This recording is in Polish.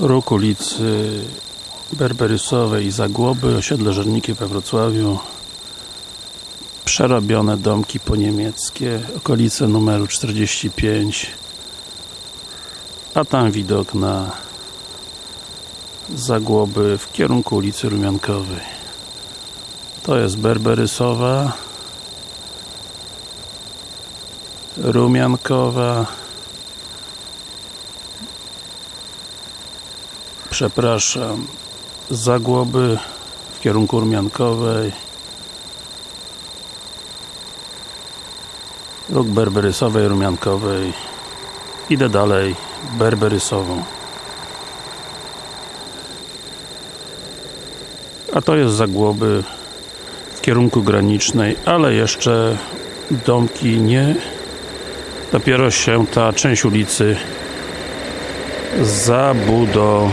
Róg ulicy Berberysowej i Zagłoby, osiedle Żernikie we Wrocławiu. Przerobione domki po niemieckie, okolice numeru 45 a tam widok na Zagłoby w kierunku ulicy Rumiankowej. To jest Berberysowa Rumiankowa przepraszam. Zagłoby w kierunku Rumiankowej. Róg Berberysowej, Rumiankowej. Idę dalej. Berberysową. A to jest Zagłoby w kierunku granicznej, ale jeszcze domki nie. Dopiero się ta część ulicy zabudowuje